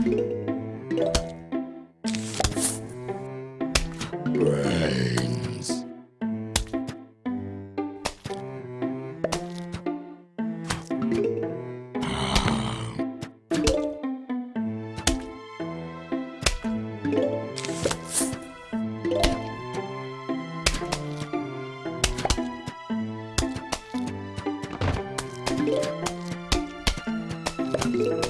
Brains. Ah.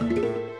Música